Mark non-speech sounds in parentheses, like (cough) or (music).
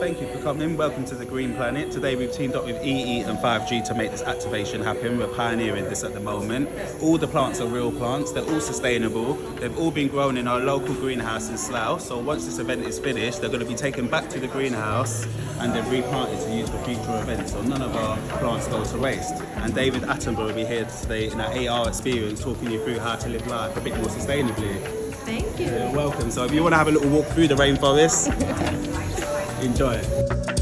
thank you for coming. Welcome to the Green Planet. Today we've teamed up with EE and 5G to make this activation happen. We're pioneering this at the moment. All the plants are real plants. They're all sustainable. They've all been grown in our local greenhouse in Slough. So once this event is finished, they're going to be taken back to the greenhouse and then replanted to use for future events. So none of our plants go to waste. And David Attenborough will be here today in our AR experience talking you through how to live life a bit more sustainably. Thank you. You're welcome. So if you want to have a little walk through the rainforest, (laughs) enjoy.